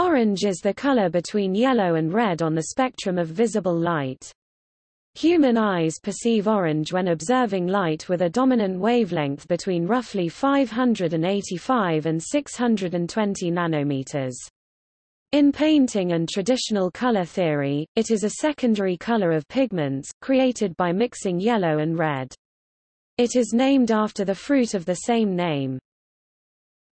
Orange is the color between yellow and red on the spectrum of visible light. Human eyes perceive orange when observing light with a dominant wavelength between roughly 585 and 620 nanometers. In painting and traditional color theory, it is a secondary color of pigments, created by mixing yellow and red. It is named after the fruit of the same name.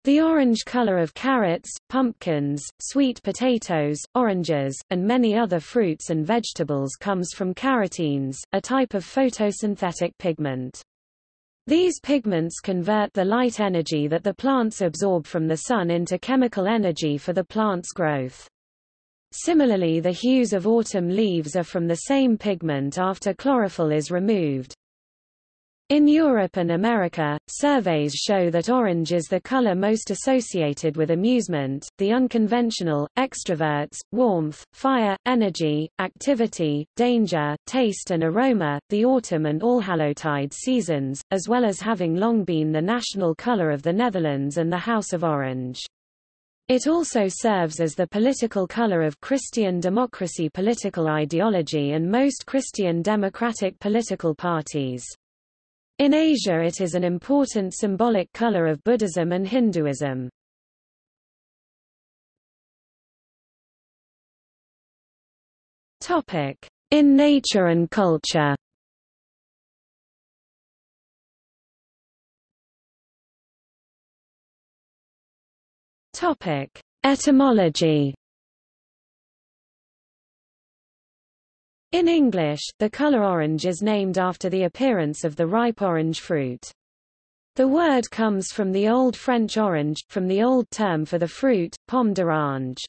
The orange color of carrots, pumpkins, sweet potatoes, oranges, and many other fruits and vegetables comes from carotenes, a type of photosynthetic pigment. These pigments convert the light energy that the plants absorb from the sun into chemical energy for the plant's growth. Similarly the hues of autumn leaves are from the same pigment after chlorophyll is removed. In Europe and America, surveys show that orange is the color most associated with amusement, the unconventional, extroverts, warmth, fire, energy, activity, danger, taste and aroma, the autumn and Allhallowtide seasons, as well as having long been the national color of the Netherlands and the House of Orange. It also serves as the political color of Christian democracy political ideology and most Christian democratic political parties. In Asia it is an important symbolic color of Buddhism and Hinduism. In nature and culture. Etymology In English, the color orange is named after the appearance of the ripe orange fruit. The word comes from the Old French orange, from the old term for the fruit, pomme d'orange.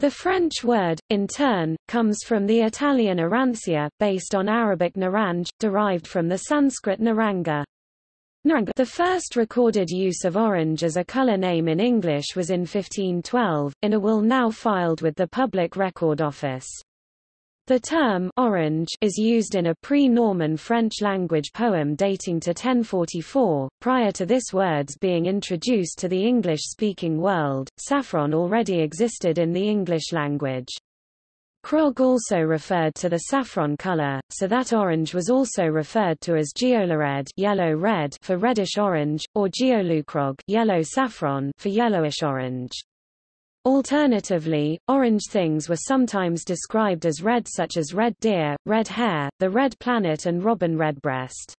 The French word, in turn, comes from the Italian arancia, based on Arabic naranj, derived from the Sanskrit naranga. The first recorded use of orange as a color name in English was in 1512, in a will now filed with the Public Record Office. The term orange is used in a pre-Norman French language poem dating to 1044. Prior to this words being introduced to the English-speaking world, saffron already existed in the English language. Krog also referred to the saffron color, so that orange was also referred to as geolared yellow-red for reddish-orange, or geolukrog yellow saffron for yellowish-orange. Alternatively, orange things were sometimes described as red such as red deer, red hare, the red planet and robin redbreast.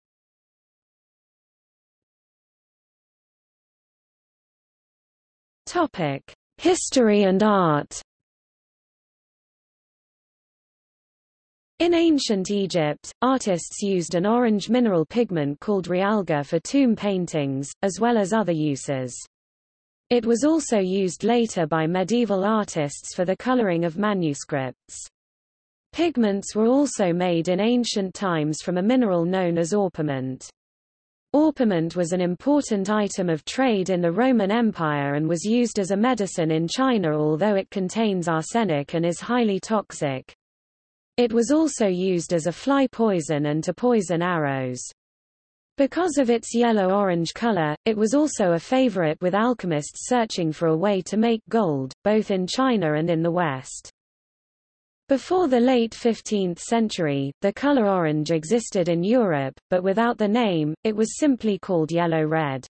Topic: History and art. In ancient Egypt, artists used an orange mineral pigment called realgar for tomb paintings, as well as other uses. It was also used later by medieval artists for the coloring of manuscripts. Pigments were also made in ancient times from a mineral known as orpiment. Orpiment was an important item of trade in the Roman Empire and was used as a medicine in China although it contains arsenic and is highly toxic. It was also used as a fly poison and to poison arrows. Because of its yellow-orange color, it was also a favorite with alchemists searching for a way to make gold, both in China and in the West. Before the late 15th century, the color orange existed in Europe, but without the name, it was simply called yellow-red.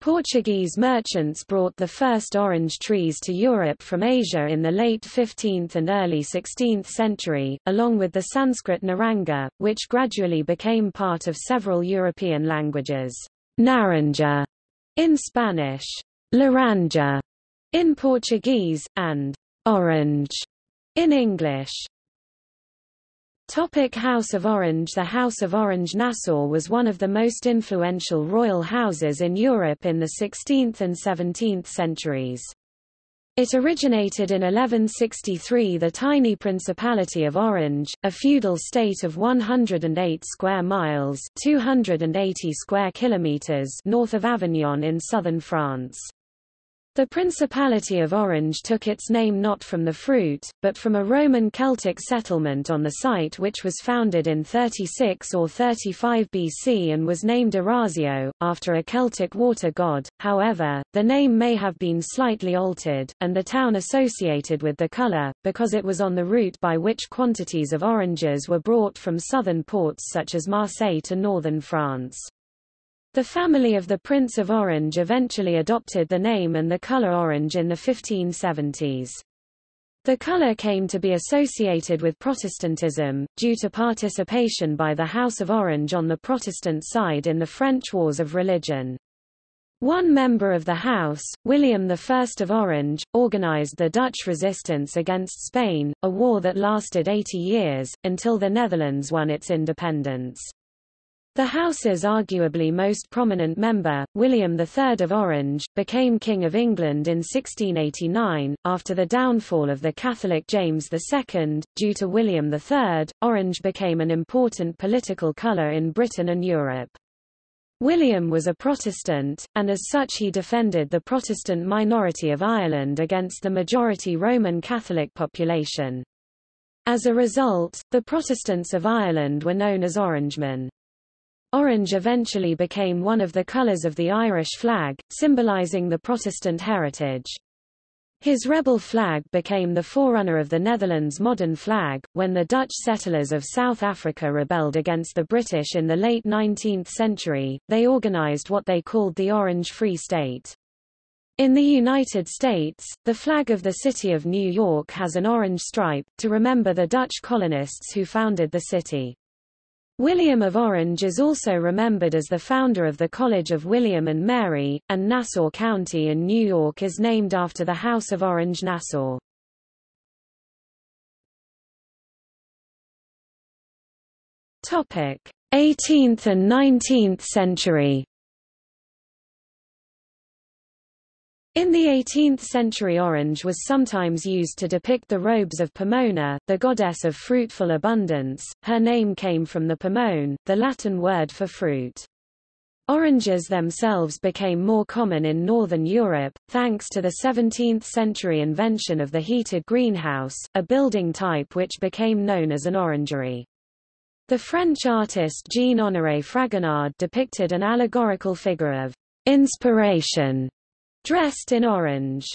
Portuguese merchants brought the first orange trees to Europe from Asia in the late 15th and early 16th century, along with the Sanskrit naranga, which gradually became part of several European languages. Naranja in Spanish, laranja in Portuguese, and orange in English. Topic House of Orange The House of Orange Nassau was one of the most influential royal houses in Europe in the 16th and 17th centuries. It originated in 1163 the tiny Principality of Orange, a feudal state of 108 square miles 280 square kilometers north of Avignon in southern France. The Principality of Orange took its name not from the fruit, but from a Roman Celtic settlement on the site which was founded in 36 or 35 BC and was named Arausio, after a Celtic water god. However, the name may have been slightly altered, and the town associated with the colour, because it was on the route by which quantities of oranges were brought from southern ports such as Marseille to northern France. The family of the Prince of Orange eventually adopted the name and the color orange in the 1570s. The color came to be associated with Protestantism, due to participation by the House of Orange on the Protestant side in the French Wars of Religion. One member of the House, William I of Orange, organized the Dutch resistance against Spain, a war that lasted 80 years, until the Netherlands won its independence. The House's arguably most prominent member, William III of Orange, became King of England in 1689. After the downfall of the Catholic James II, due to William III, orange became an important political colour in Britain and Europe. William was a Protestant, and as such he defended the Protestant minority of Ireland against the majority Roman Catholic population. As a result, the Protestants of Ireland were known as Orangemen. Orange eventually became one of the colours of the Irish flag, symbolising the Protestant heritage. His rebel flag became the forerunner of the Netherlands' modern flag. When the Dutch settlers of South Africa rebelled against the British in the late 19th century, they organized what they called the Orange Free State. In the United States, the flag of the city of New York has an orange stripe, to remember the Dutch colonists who founded the city. William of Orange is also remembered as the founder of the College of William and Mary, and Nassau County in New York is named after the House of Orange-Nassau. Topic: 18th and 19th century. In the 18th century orange was sometimes used to depict the robes of Pomona, the goddess of fruitful abundance. Her name came from the pomone, the Latin word for fruit. Oranges themselves became more common in northern Europe, thanks to the 17th-century invention of the heated greenhouse, a building type which became known as an orangery. The French artist Jean-Honoré Fragonard depicted an allegorical figure of inspiration dressed in orange.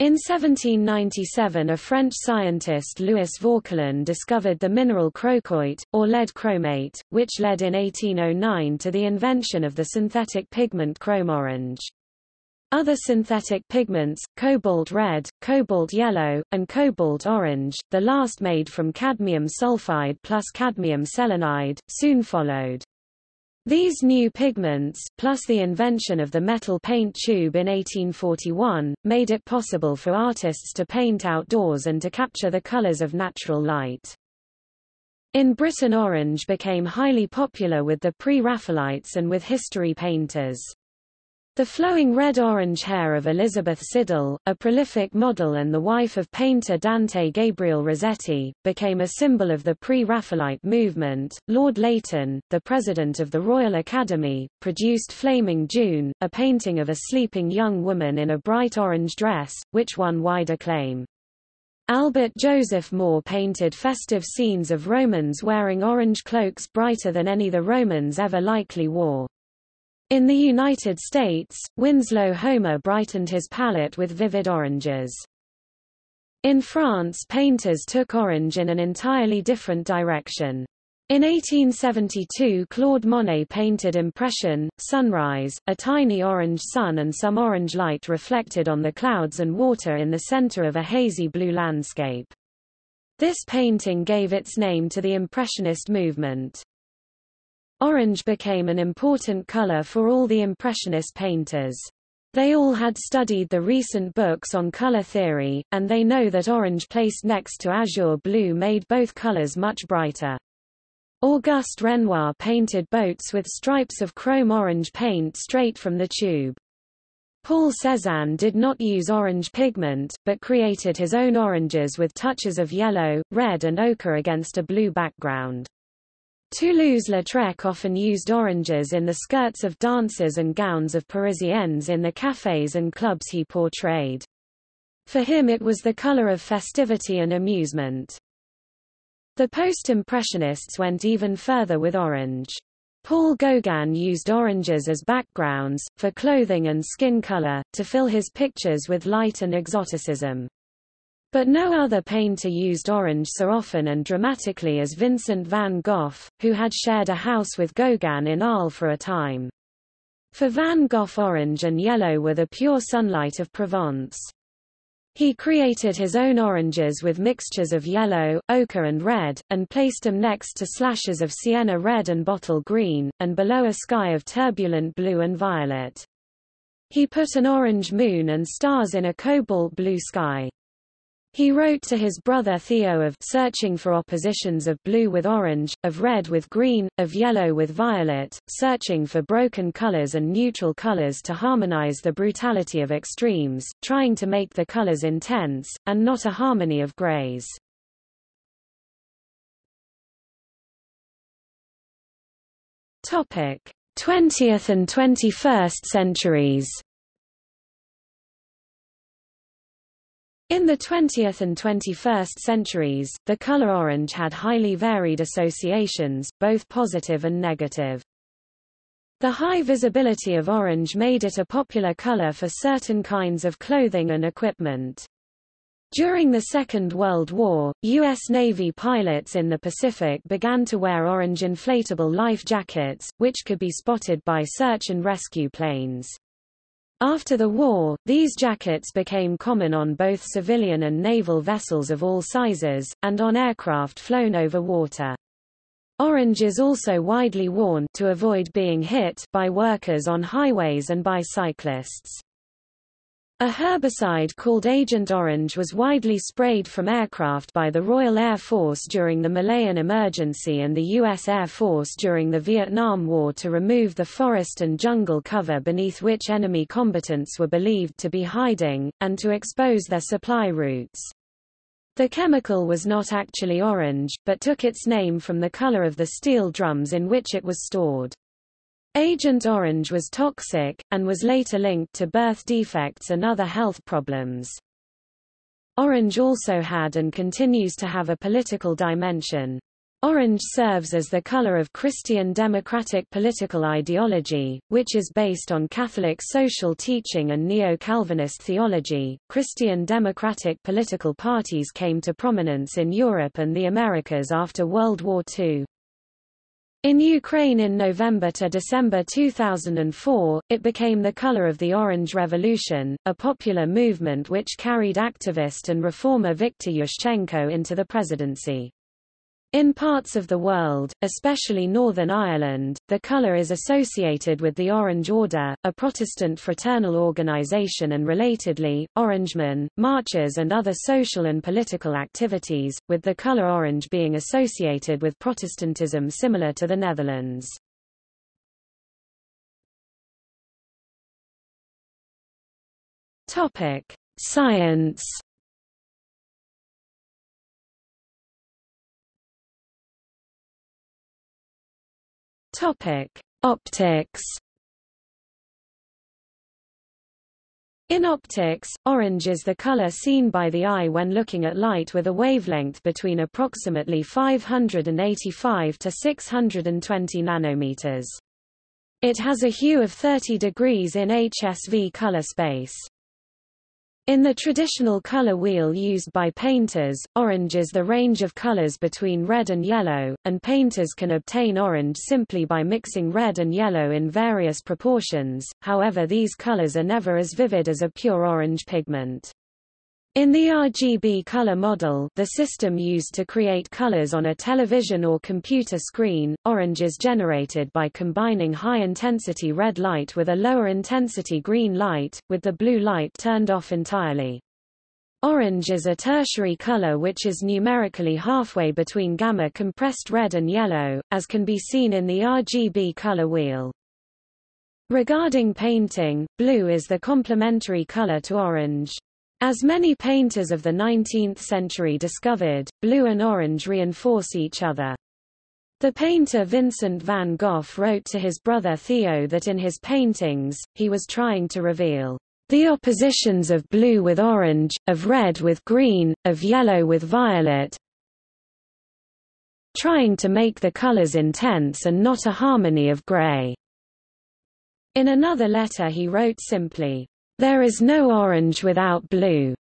In 1797 a French scientist Louis Vauquelin discovered the mineral crocoite, or lead chromate, which led in 1809 to the invention of the synthetic pigment chrome orange. Other synthetic pigments, cobalt red, cobalt yellow, and cobalt orange, the last made from cadmium sulfide plus cadmium selenide, soon followed. These new pigments, plus the invention of the metal paint tube in 1841, made it possible for artists to paint outdoors and to capture the colors of natural light. In Britain orange became highly popular with the Pre-Raphaelites and with history painters. The flowing red-orange hair of Elizabeth Siddal, a prolific model and the wife of painter Dante Gabriel Rossetti, became a symbol of the pre-Raphaelite movement. Lord Leighton, the president of the Royal Academy, produced Flaming June, a painting of a sleeping young woman in a bright orange dress, which won wide acclaim. Albert Joseph Moore painted festive scenes of Romans wearing orange cloaks brighter than any the Romans ever likely wore. In the United States, Winslow Homer brightened his palette with vivid oranges. In France painters took orange in an entirely different direction. In 1872 Claude Monet painted Impression, Sunrise, a tiny orange sun and some orange light reflected on the clouds and water in the center of a hazy blue landscape. This painting gave its name to the Impressionist movement. Orange became an important color for all the Impressionist painters. They all had studied the recent books on color theory, and they know that orange placed next to azure blue made both colors much brighter. Auguste Renoir painted boats with stripes of chrome orange paint straight from the tube. Paul Cézanne did not use orange pigment, but created his own oranges with touches of yellow, red and ochre against a blue background. Toulouse-Lautrec often used oranges in the skirts of dancers and gowns of Parisiennes in the cafés and clubs he portrayed. For him it was the color of festivity and amusement. The post-impressionists went even further with orange. Paul Gauguin used oranges as backgrounds, for clothing and skin color, to fill his pictures with light and exoticism. But no other painter used orange so often and dramatically as Vincent van Gogh, who had shared a house with Gauguin in Arles for a time. For Van Gogh orange and yellow were the pure sunlight of Provence. He created his own oranges with mixtures of yellow, ochre and red, and placed them next to slashes of sienna red and bottle green, and below a sky of turbulent blue and violet. He put an orange moon and stars in a cobalt blue sky. He wrote to his brother Theo of searching for oppositions of blue with orange, of red with green, of yellow with violet, searching for broken colors and neutral colors to harmonize the brutality of extremes, trying to make the colors intense, and not a harmony of grays. Topic: 20th and 21st centuries. In the 20th and 21st centuries, the color orange had highly varied associations, both positive and negative. The high visibility of orange made it a popular color for certain kinds of clothing and equipment. During the Second World War, U.S. Navy pilots in the Pacific began to wear orange inflatable life jackets, which could be spotted by search and rescue planes. After the war, these jackets became common on both civilian and naval vessels of all sizes, and on aircraft flown over water. Orange is also widely worn to avoid being hit by workers on highways and by cyclists. A herbicide called Agent Orange was widely sprayed from aircraft by the Royal Air Force during the Malayan Emergency and the U.S. Air Force during the Vietnam War to remove the forest and jungle cover beneath which enemy combatants were believed to be hiding, and to expose their supply routes. The chemical was not actually orange, but took its name from the color of the steel drums in which it was stored. Agent Orange was toxic, and was later linked to birth defects and other health problems. Orange also had and continues to have a political dimension. Orange serves as the color of Christian democratic political ideology, which is based on Catholic social teaching and neo-Calvinist theology. Christian democratic political parties came to prominence in Europe and the Americas after World War II. In Ukraine in November to December 2004, it became the color of the Orange Revolution, a popular movement which carried activist and reformer Viktor Yushchenko into the presidency. In parts of the world, especially Northern Ireland, the colour is associated with the Orange Order, a Protestant fraternal organisation and relatedly, Orangemen, marches and other social and political activities, with the colour orange being associated with Protestantism similar to the Netherlands. Science Topic: Optics. In optics, orange is the color seen by the eye when looking at light with a wavelength between approximately 585 to 620 nanometers. It has a hue of 30 degrees in HSV color space. In the traditional color wheel used by painters, orange is the range of colors between red and yellow, and painters can obtain orange simply by mixing red and yellow in various proportions, however these colors are never as vivid as a pure orange pigment. In the RGB color model the system used to create colors on a television or computer screen, orange is generated by combining high-intensity red light with a lower-intensity green light, with the blue light turned off entirely. Orange is a tertiary color which is numerically halfway between gamma compressed red and yellow, as can be seen in the RGB color wheel. Regarding painting, blue is the complementary color to orange. As many painters of the 19th century discovered, blue and orange reinforce each other. The painter Vincent van Gogh wrote to his brother Theo that in his paintings, he was trying to reveal the oppositions of blue with orange, of red with green, of yellow with violet, trying to make the colors intense and not a harmony of gray. In another letter he wrote simply, There is no orange without blue.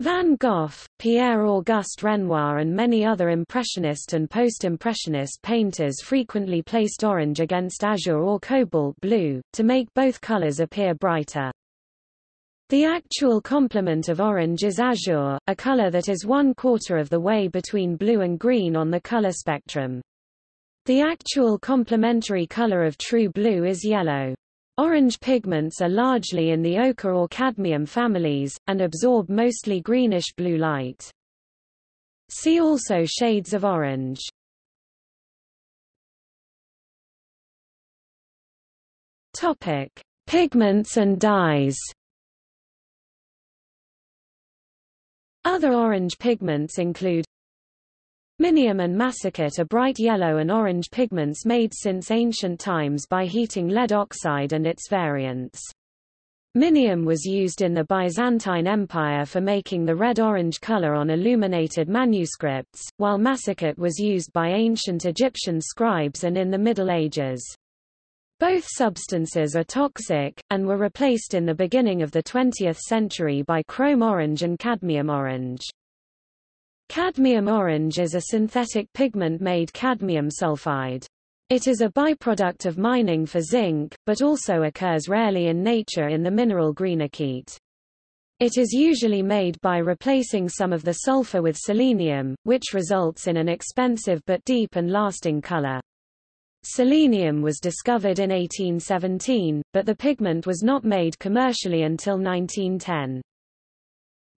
Van Gogh, Pierre-Auguste Renoir and many other Impressionist and Post-Impressionist painters frequently placed orange against azure or cobalt blue, to make both colors appear brighter. The actual complement of orange is azure, a color that is one quarter of the way between blue and green on the color spectrum. The actual complementary color of true blue is yellow. Orange pigments are largely in the ochre or cadmium families, and absorb mostly greenish-blue light. See also shades of orange. Topic: Pigments and dyes. Other orange pigments include Minium and massicot are bright yellow and orange pigments made since ancient times by heating lead oxide and its variants. Minium was used in the Byzantine Empire for making the red-orange color on illuminated manuscripts, while massicot was used by ancient Egyptian scribes and in the Middle Ages. Both substances are toxic, and were replaced in the beginning of the 20th century by chrome orange and cadmium orange. Cadmium orange is a synthetic pigment made cadmium sulfide. It is a byproduct of mining for zinc, but also occurs rarely in nature in the mineral greenockite. It is usually made by replacing some of the sulfur with selenium, which results in an expensive but deep and lasting color. Selenium was discovered in 1817, but the pigment was not made commercially until 1910.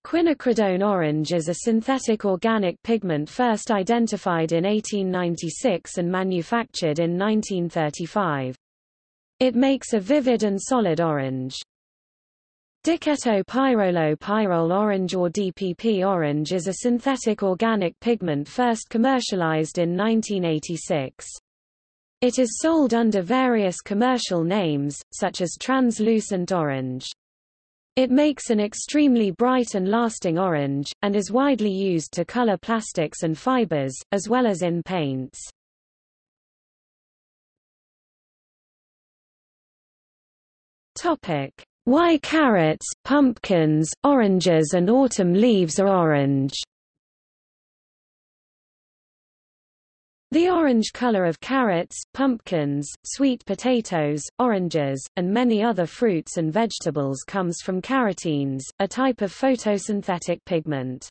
Quinacridone orange is a synthetic organic pigment first identified in 1896 and manufactured in 1935. It makes a vivid and solid orange. Diketopyrrolopyrrole orange or DPP orange is a synthetic organic pigment first commercialized in 1986. It is sold under various commercial names, such as translucent orange. It makes an extremely bright and lasting orange, and is widely used to color plastics and fibers, as well as in paints. Topic: Why carrots, pumpkins, oranges and autumn leaves are orange. The orange color of carrots, pumpkins, sweet potatoes, oranges, and many other fruits and vegetables comes from carotenes, a type of photosynthetic pigment.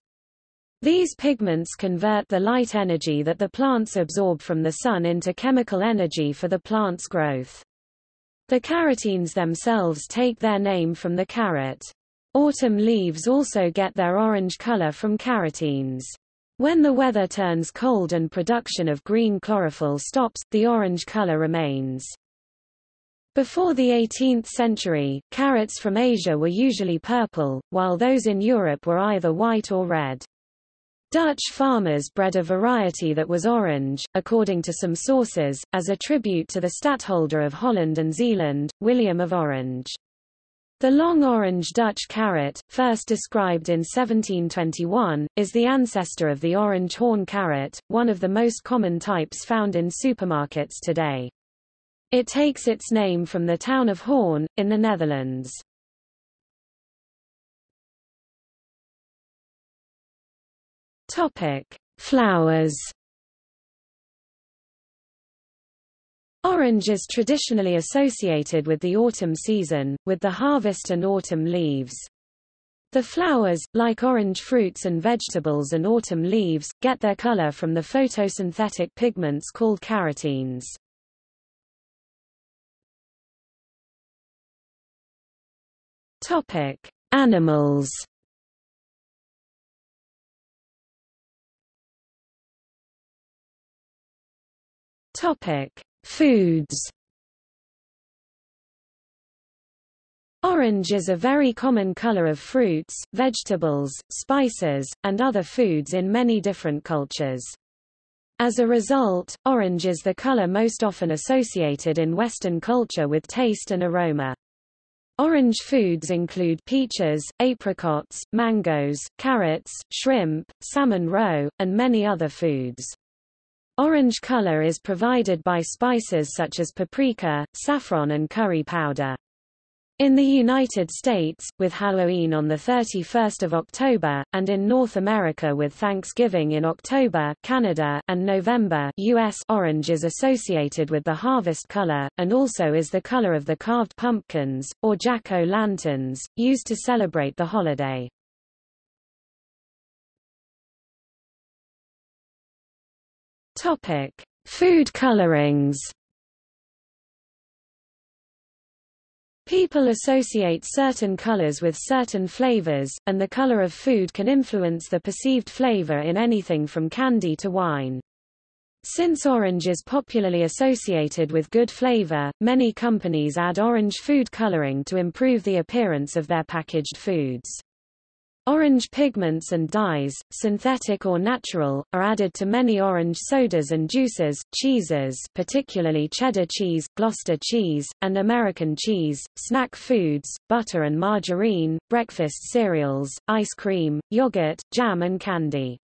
These pigments convert the light energy that the plants absorb from the sun into chemical energy for the plant's growth. The carotenes themselves take their name from the carrot. Autumn leaves also get their orange color from carotenes. When the weather turns cold and production of green chlorophyll stops, the orange color remains. Before the 18th century, carrots from Asia were usually purple, while those in Europe were either white or red. Dutch farmers bred a variety that was orange, according to some sources, as a tribute to the stadtholder of Holland and Zeeland, William of Orange. The long orange Dutch carrot, first described in 1721, is the ancestor of the orange horn carrot, one of the most common types found in supermarkets today. It takes its name from the town of Hoorn, in the Netherlands. Topic: Flowers. Orange is traditionally associated with the autumn season, with the harvest and autumn leaves. The flowers, like orange fruits and vegetables and autumn leaves, get their color from the photosynthetic pigments called carotenes. Topic: Animals. Topic: Foods Orange is a very common color of fruits, vegetables, spices, and other foods in many different cultures. As a result, orange is the color most often associated in Western culture with taste and aroma. Orange foods include peaches, apricots, mangoes, carrots, shrimp, salmon roe, and many other foods. Orange color is provided by spices such as paprika, saffron and curry powder. In the United States, with Halloween on 31 October, and in North America with Thanksgiving in October Canada, and November US orange is associated with the harvest color, and also is the color of the carved pumpkins, or jack-o'-lanterns, used to celebrate the holiday. Food colorings People associate certain colors with certain flavors, and the color of food can influence the perceived flavor in anything from candy to wine. Since orange is popularly associated with good flavor, many companies add orange food coloring to improve the appearance of their packaged foods. Orange pigments and dyes, synthetic or natural, are added to many orange sodas and juices, cheeses particularly cheddar cheese, Gloucester cheese, and American cheese, snack foods, butter and margarine, breakfast cereals, ice cream, yogurt, jam and candy.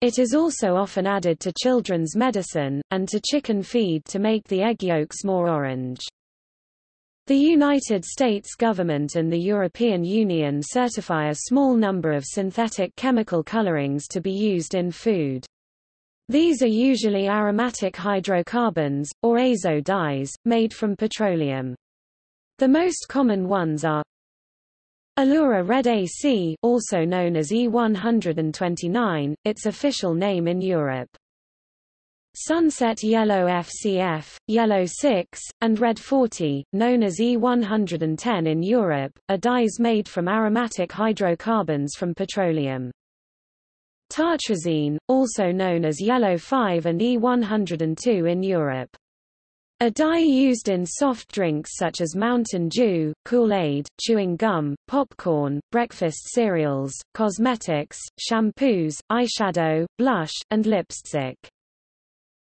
It is also often added to children's medicine, and to chicken feed to make the egg yolks more orange. The United States government and the European Union certify a small number of synthetic chemical colorings to be used in food. These are usually aromatic hydrocarbons, or azo dyes, made from petroleum. The most common ones are Allura Red AC also known as E129, its official name in Europe. Sunset Yellow FCF, Yellow 6, and Red 40, known as E110 in Europe, are dyes made from aromatic hydrocarbons from petroleum. Tartrazine, also known as Yellow 5 and E102 in Europe. A dye used in soft drinks such as Mountain Dew, Kool-Aid, chewing gum, popcorn, breakfast cereals, cosmetics, shampoos, eyeshadow, blush, and lipstick.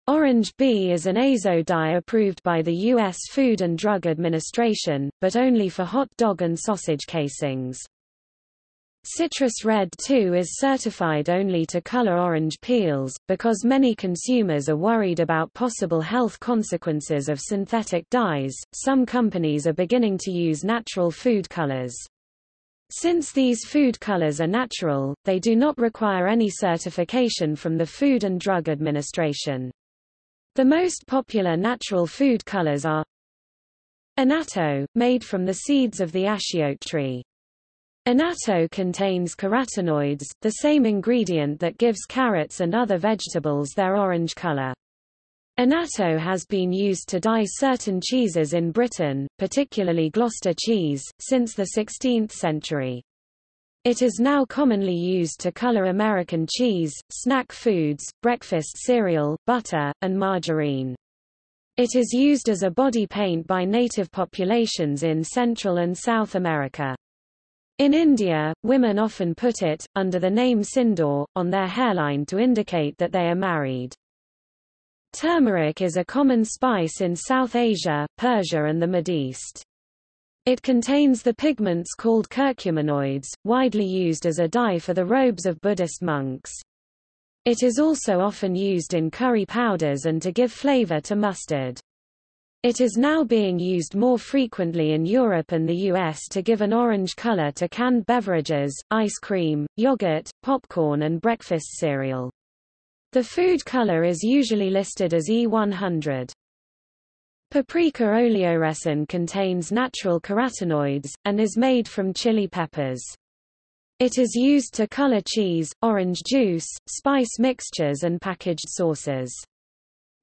Orange B is an azo dye approved by the U.S. Food and Drug Administration, but only for hot dog and sausage casings. Citrus Red 2 is certified only to color orange peels, because many consumers are worried about possible health consequences of synthetic dyes. Some companies are beginning to use natural food colors. Since these food colors are natural, they do not require any certification from the Food and Drug Administration. The most popular natural food colors are Annatto, made from the seeds of the achiote tree. Annatto contains carotenoids, the same ingredient that gives carrots and other vegetables their orange color. Annatto has been used to dye certain cheeses in Britain, particularly Gloucester cheese, since the 16th century. It is now commonly used to color American cheese, snack foods, breakfast cereal, butter, and margarine. It is used as a body paint by native populations in Central and South America. In India, women often put it, under the name sindoor, on their hairline to indicate that they are married. Turmeric is a common spice in South Asia, Persia and the Mideast. It contains the pigments called curcuminoids, widely used as a dye for the robes of Buddhist monks. It is also often used in curry powders and to give flavor to mustard. It is now being used more frequently in Europe and the US to give an orange color to canned beverages, ice cream, yogurt, popcorn and breakfast cereal. The food color is usually listed as E100. Paprika oleoresin contains natural carotenoids, and is made from chili peppers. It is used to color cheese, orange juice, spice mixtures and packaged sauces.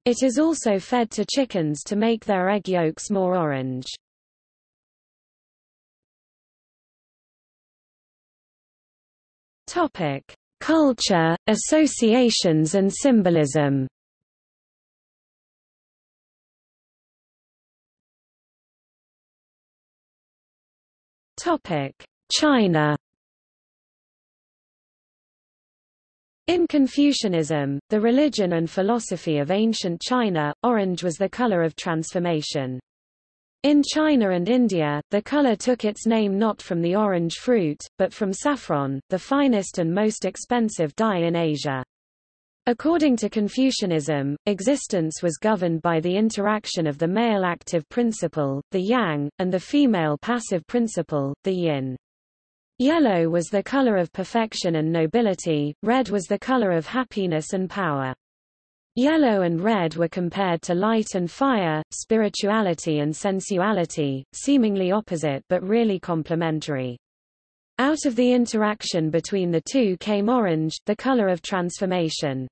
It is also fed to chickens to make their egg yolks more orange. Topic: Culture, associations and symbolism. China. In Confucianism, the religion and philosophy of ancient China, orange was the color of transformation. In China and India, the color took its name not from the orange fruit, but from saffron, the finest and most expensive dye in Asia. According to Confucianism, existence was governed by the interaction of the male active principle, the yang, and the female passive principle, the yin. Yellow was the color of perfection and nobility, red was the color of happiness and power. Yellow and red were compared to light and fire, spirituality and sensuality, seemingly opposite but really complementary. Out of the interaction between the two came orange, the color of transformation.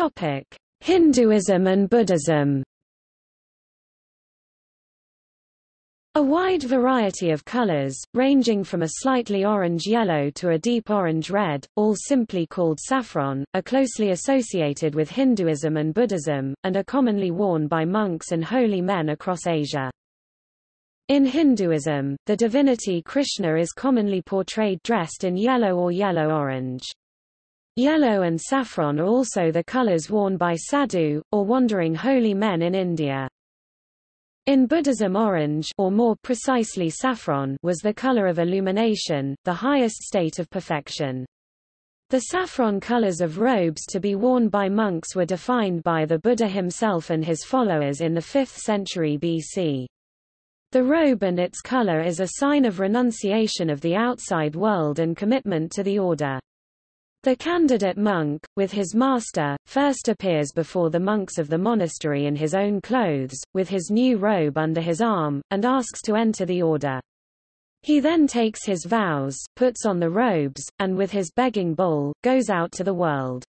Topic: Hinduism and Buddhism. A wide variety of colors, ranging from a slightly orange-yellow to a deep orange-red, all simply called saffron, are closely associated with Hinduism and Buddhism, and are commonly worn by monks and holy men across Asia. In Hinduism, the divinity Krishna is commonly portrayed dressed in yellow or yellow-orange. Yellow and saffron are also the colors worn by sadhu, or wandering holy men in India. In Buddhism orange or more precisely saffron was the color of illumination, the highest state of perfection. The saffron colors of robes to be worn by monks were defined by the Buddha himself and his followers in the 5th century BC. The robe and its color is a sign of renunciation of the outside world and commitment to the order. The candidate monk, with his master, first appears before the monks of the monastery in his own clothes, with his new robe under his arm, and asks to enter the order. He then takes his vows, puts on the robes, and with his begging bowl, goes out to the world.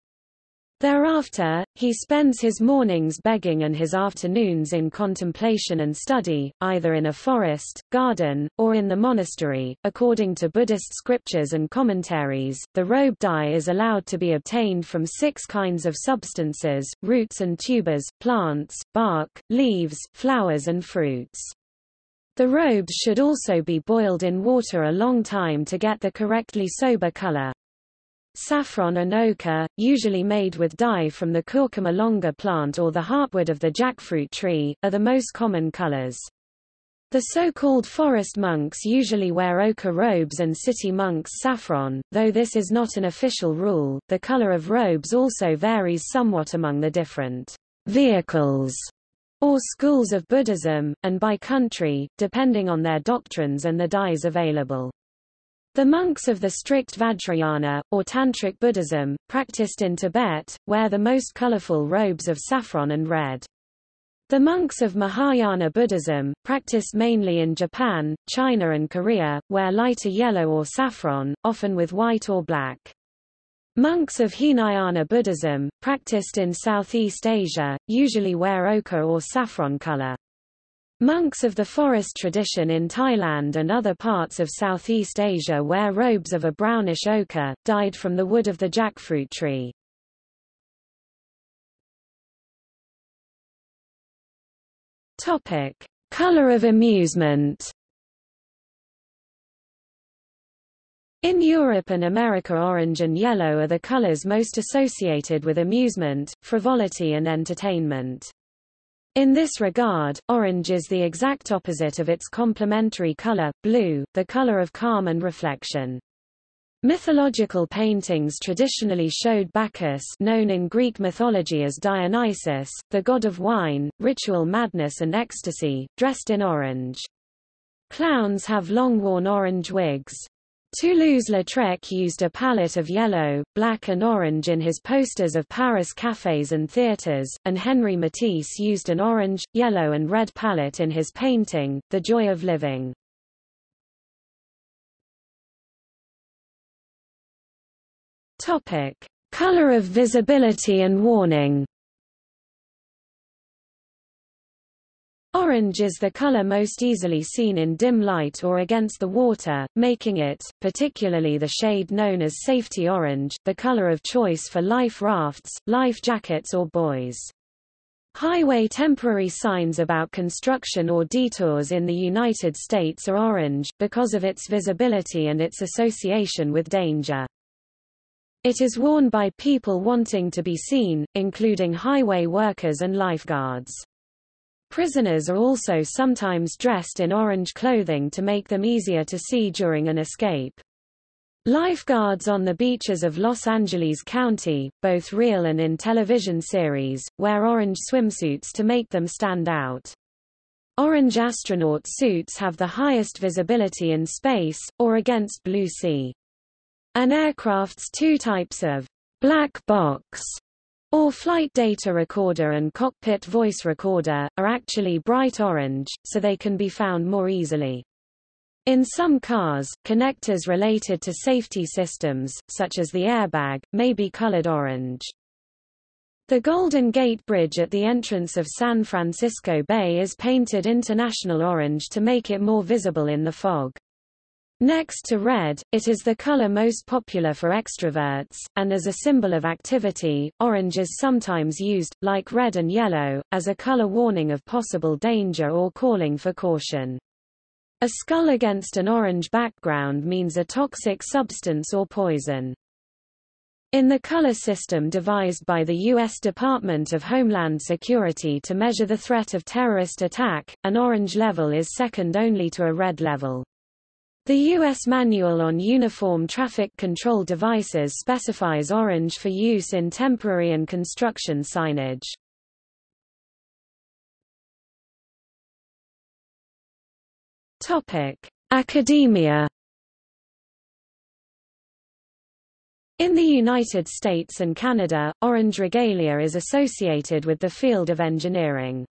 Thereafter, he spends his mornings begging and his afternoons in contemplation and study, either in a forest, garden, or in the monastery. According to Buddhist scriptures and commentaries, the robe dye is allowed to be obtained from six kinds of substances, roots and tubers, plants, bark, leaves, flowers and fruits. The robes should also be boiled in water a long time to get the correctly sober color. Saffron and ochre, usually made with dye from the curcuma longa plant or the heartwood of the jackfruit tree, are the most common colors. The so-called forest monks usually wear ochre robes and city monks saffron, though this is not an official rule. The color of robes also varies somewhat among the different vehicles or schools of Buddhism, and by country, depending on their doctrines and the dyes available. The monks of the strict Vajrayana, or Tantric Buddhism, practiced in Tibet, wear the most colorful robes of saffron and red. The monks of Mahayana Buddhism, practiced mainly in Japan, China and Korea, wear lighter yellow or saffron, often with white or black. Monks of Hinayana Buddhism, practiced in Southeast Asia, usually wear ochre or saffron color. Monks of the forest tradition in Thailand and other parts of Southeast Asia wear robes of a brownish ochre, dyed from the wood of the jackfruit tree. Topic: Color of amusement. In Europe and America orange and yellow are the colors most associated with amusement, frivolity and entertainment. In this regard, orange is the exact opposite of its complementary color, blue, the color of calm and reflection. Mythological paintings traditionally showed Bacchus known in Greek mythology as Dionysus, the god of wine, ritual madness and ecstasy, dressed in orange. Clowns have long worn orange wigs. Toulouse-Lautrec used a palette of yellow, black and orange in his posters of Paris cafes and theatres, and Henri Matisse used an orange, yellow and red palette in his painting, The Joy of Living. Topic. Color of visibility and warning Orange is the color most easily seen in dim light or against the water, making it, particularly the shade known as safety orange, the color of choice for life rafts, life jackets or buoys. Highway temporary signs about construction or detours in the United States are orange, because of its visibility and its association with danger. It is worn by people wanting to be seen, including highway workers and lifeguards. Prisoners are also sometimes dressed in orange clothing to make them easier to see during an escape. Lifeguards on the beaches of Los Angeles County, both real and in television series, wear orange swimsuits to make them stand out. Orange astronaut suits have the highest visibility in space, or against blue sea. An aircraft's two types of black box or flight data recorder and cockpit voice recorder, are actually bright orange, so they can be found more easily. In some cars, connectors related to safety systems, such as the airbag, may be colored orange. The Golden Gate Bridge at the entrance of San Francisco Bay is painted international orange to make it more visible in the fog. Next to red, it is the color most popular for extroverts, and as a symbol of activity, orange is sometimes used, like red and yellow, as a color warning of possible danger or calling for caution. A skull against an orange background means a toxic substance or poison. In the color system devised by the U.S. Department of Homeland Security to measure the threat of terrorist attack, an orange level is second only to a red level. The U.S. Manual on Uniform Traffic Control Devices specifies orange for use in temporary and construction signage. Topic: Academia In the United States and Canada, orange regalia is associated with the field of engineering.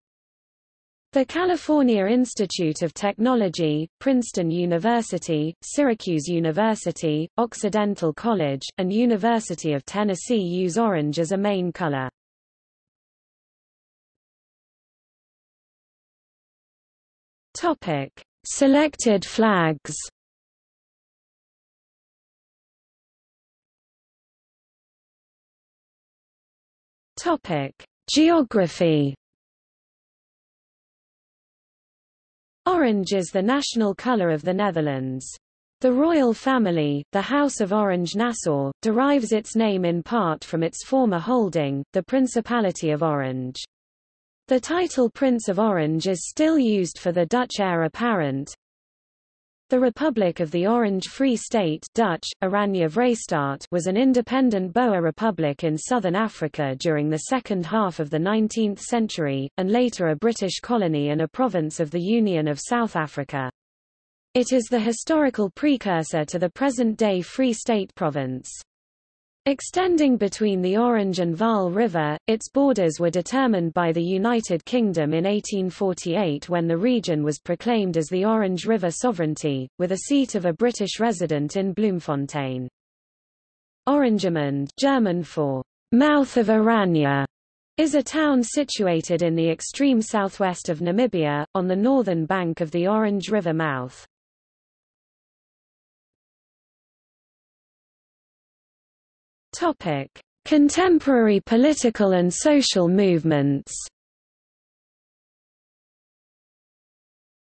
The California Institute of Technology, Princeton University, Syracuse University, Occidental College, and University of Tennessee use orange as a main color. Topic: Selected flags. Topic: Geography. Orange is the national color of the Netherlands. The royal family, the House of Orange-Nassau, derives its name in part from its former holding, the Principality of Orange. The title Prince of Orange is still used for the Dutch heir apparent, the Republic of the Orange Free State Dutch, Oranje was an independent Boer republic in southern Africa during the second half of the 19th century, and later a British colony and a province of the Union of South Africa. It is the historical precursor to the present-day Free State province. Extending between the Orange and Vaal River, its borders were determined by the United Kingdom in 1848 when the region was proclaimed as the Orange River Sovereignty, with a seat of a British resident in Bloemfontein. Oranjemund German for mouth of Oranje, is a town situated in the extreme southwest of Namibia, on the northern bank of the Orange River mouth. Topic: Contemporary political and social movements.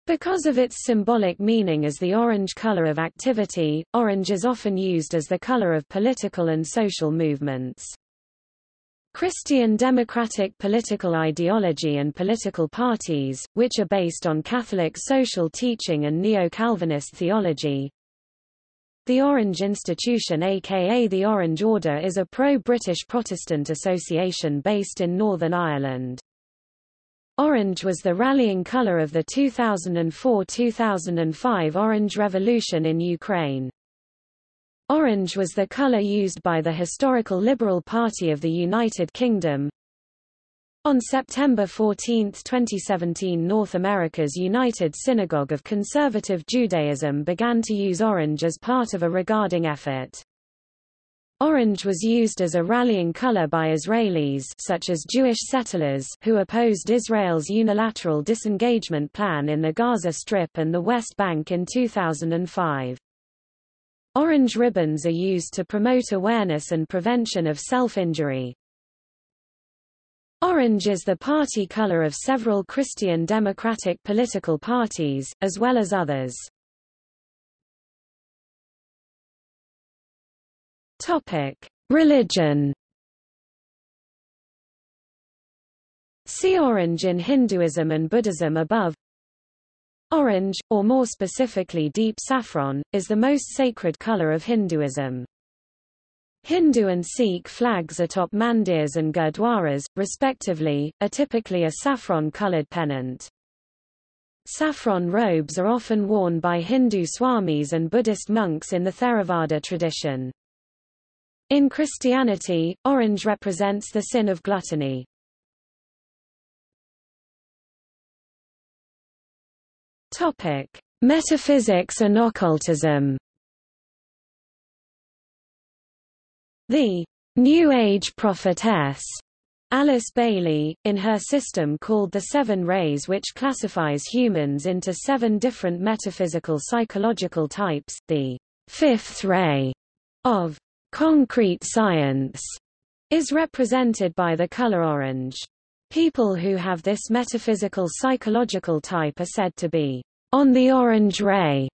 Because of its symbolic meaning as the orange color of activity, orange is often used as the color of political and social movements. Christian democratic political ideology and political parties, which are based on Catholic social teaching and Neo-Calvinist theology, the Orange Institution aka the Orange Order is a pro-British Protestant association based in Northern Ireland. Orange was the rallying colour of the 2004–2005 Orange Revolution in Ukraine. Orange was the colour used by the historical Liberal Party of the United Kingdom, on September 14, 2017 North America's United Synagogue of Conservative Judaism began to use orange as part of a regarding effort. Orange was used as a rallying color by Israelis such as Jewish settlers who opposed Israel's unilateral disengagement plan in the Gaza Strip and the West Bank in 2005. Orange ribbons are used to promote awareness and prevention of self-injury. Orange is the party color of several Christian democratic political parties, as well as others. Topic: Religion. See orange in Hinduism and Buddhism above. Orange, or more specifically deep saffron, is the most sacred color of Hinduism. Hindu and Sikh flags atop mandirs and gurdwaras, respectively, are typically a saffron-colored pennant. Saffron robes are often worn by Hindu swamis and Buddhist monks in the Theravada tradition. In Christianity, orange represents the sin of gluttony. Topic: Metaphysics and occultism. The New Age prophetess Alice Bailey, in her system called the Seven Rays which classifies humans into seven different metaphysical psychological types, the fifth ray of concrete science is represented by the color orange. People who have this metaphysical psychological type are said to be on the orange ray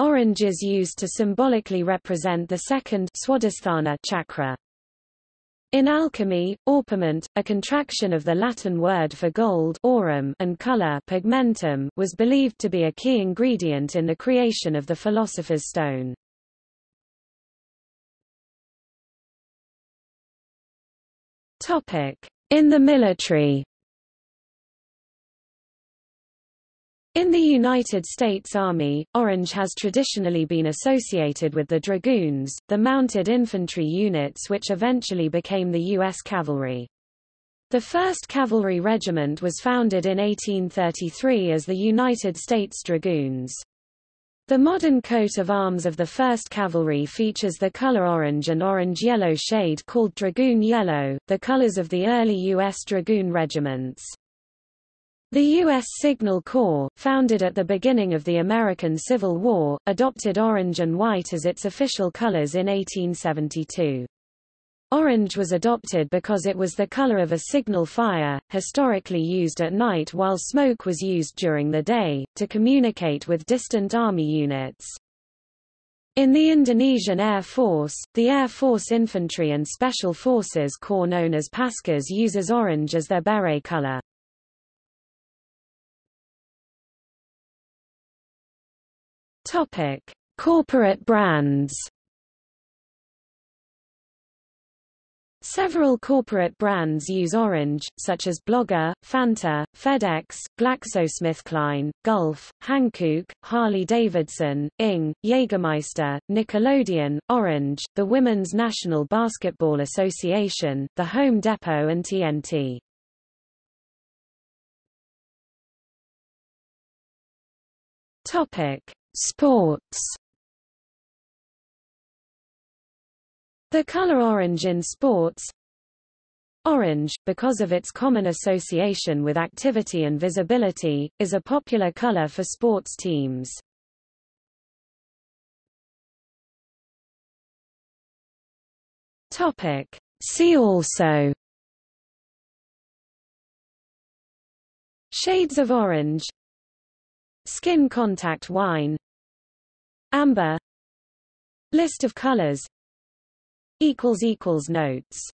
Orange is used to symbolically represent the second Swadhisthana chakra. In alchemy, orpiment, a contraction of the Latin word for gold aurum and color pigmentum, was believed to be a key ingredient in the creation of the philosopher's stone. In the military In the United States Army, orange has traditionally been associated with the dragoons, the mounted infantry units which eventually became the U.S. Cavalry. The 1st Cavalry Regiment was founded in 1833 as the United States Dragoons. The modern coat of arms of the 1st Cavalry features the color orange and orange-yellow shade called Dragoon Yellow, the colors of the early U.S. Dragoon regiments. The U.S. Signal Corps, founded at the beginning of the American Civil War, adopted orange and white as its official colors in 1872. Orange was adopted because it was the color of a signal fire, historically used at night while smoke was used during the day, to communicate with distant army units. In the Indonesian Air Force, the Air Force Infantry and Special Forces Corps known as Paskhas uses orange as their beret color. Topic: Corporate brands. Several corporate brands use orange, such as Blogger, Fanta, FedEx, GlaxoSmithKline, Gulf, Hankook, Harley-Davidson, Ing, Jägermeister, Nickelodeon, Orange, the Women's National Basketball Association, The Home Depot and TNT. Topic: Sports. The color orange in sports. Orange, because of its common association with activity and visibility, is a popular color for sports teams. Topic. See also. Shades of orange. Skin contact wine Amber. List of colors. Notes